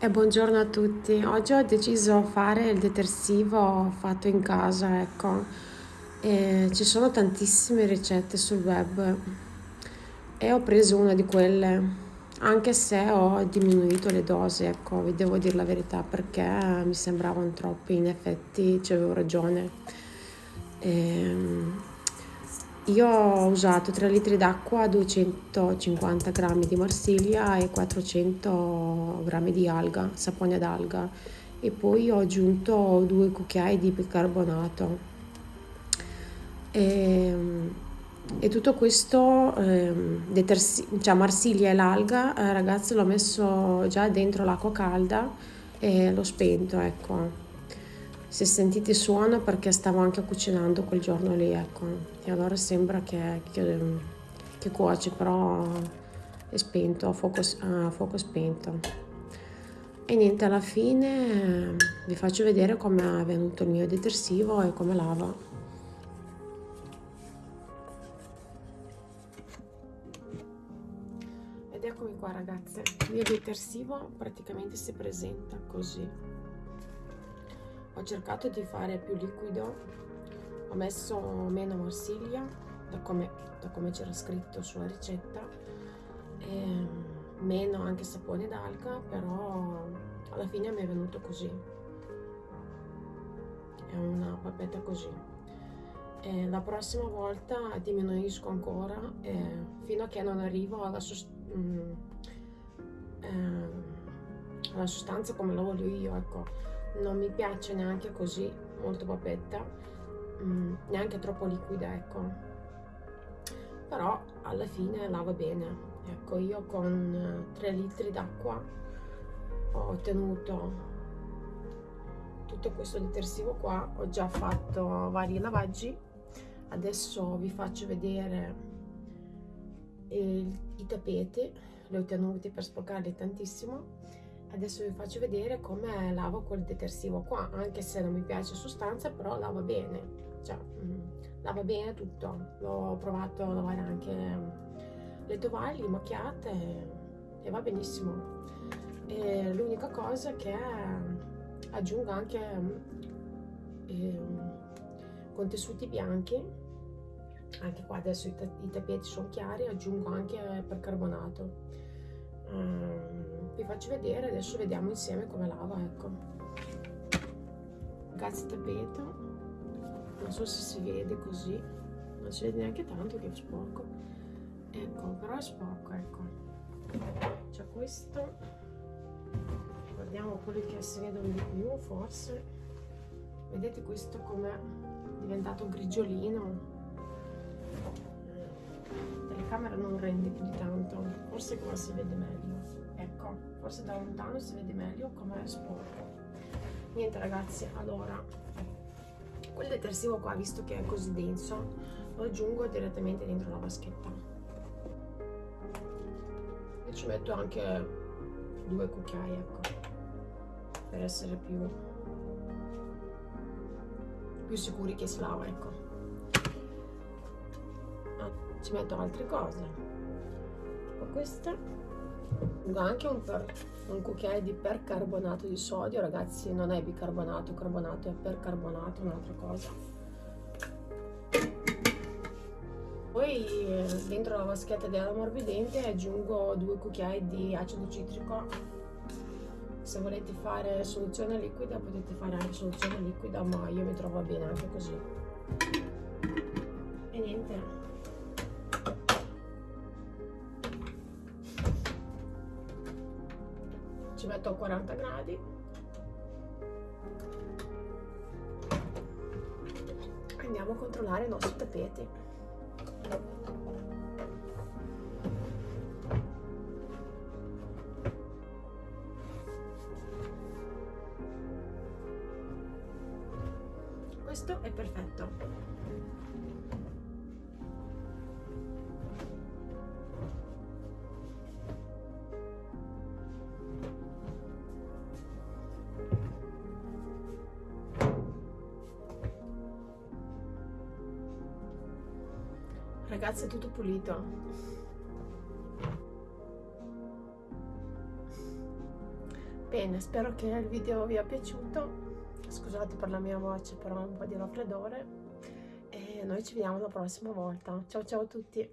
E buongiorno a tutti. Oggi ho deciso di fare il detersivo fatto in casa, ecco. E ci sono tantissime ricette sul web e ho preso una di quelle, anche se ho diminuito le dosi, ecco, vi devo dire la verità perché mi sembravano troppi, in effetti avevo ragione. E io ho usato 3 litri d'acqua, 250 grammi di marsiglia e 400 grammi di alga, sapone d'alga e poi ho aggiunto due cucchiai di bicarbonato. E, e tutto questo, eh, detersi- cioè marsiglia e l'alga, eh, ragazzi, l'ho messo già dentro l'acqua calda e l'ho spento, ecco se sentite suono perché stavo anche cucinando quel giorno lì, ecco. E allora sembra che, che, che cuoce, però è spento, a fuoco, a fuoco spento. E niente, alla fine vi faccio vedere come è venuto il mio detersivo e come lava. Ed eccomi qua ragazze, il mio detersivo praticamente si presenta così ho cercato di fare più liquido ho messo meno marsiglia da come, come c'era scritto sulla ricetta e meno anche sapone d'alga però alla fine mi è venuto così. È una papetta così. E la prossima volta diminuisco ancora eh, fino a che non arrivo alla, sost mm, eh, alla sostanza come la voglio io ecco non mi piace neanche così molto papetta mm, neanche troppo liquida ecco. Però alla fine lava bene. Ecco io con 3 litri d'acqua ho ottenuto tutto questo detersivo qua ho già fatto vari lavaggi. Adesso vi faccio vedere il, i tappeti li ho tenuti per sporcarli tantissimo adesso vi faccio vedere come lavo quel detersivo qua anche se non mi piace sostanza però lava bene. Cioè mh, mm, lava bene tutto. L'ho provato a lavare anche le tovaglie macchiate e va benissimo. L'unica cosa che aggiungo anche eh, con tessuti bianchi anche qua adesso i, i tappeti sono chiari aggiungo anche percarbonato um, vi faccio vedere adesso vediamo insieme come lava ecco. Ragazzi tappeto. Non so se si vede così. Non si vede neanche tanto che è sporco. Ecco però è sporco ecco. C'è questo. Guardiamo quelli che si vedono di più forse. Vedete questo com'è diventato grigiolino? La telecamera non rende più di tanto. Forse qua si vede meglio ecco forse da lontano si vede meglio come è sporco. Niente ragazzi allora quel detersivo qua visto che è così denso lo aggiungo direttamente dentro la vaschetta. E ci metto anche due cucchiai ecco per essere più più sicuri che si lava ecco. Ah, ci metto altre cose. Tipo questa anche un, per, un cucchiaio di percarbonato di sodio ragazzi non è bicarbonato carbonato è percarbonato un'altra cosa. Poi dentro la vaschetta dell'ammorbidente aggiungo due cucchiai di acido citrico. Se volete fare soluzione liquida potete fare anche soluzione liquida ma io mi trovo bene anche così. E niente ci metto a 40 gradi. Andiamo a controllare i nostri tappeti. Questo è perfetto Ragazzi è tutto pulito. Bene, spero che il video vi sia piaciuto. Scusate per la mia voce, però un po' di raffreddore. E noi ci vediamo la prossima volta. Ciao ciao a tutti!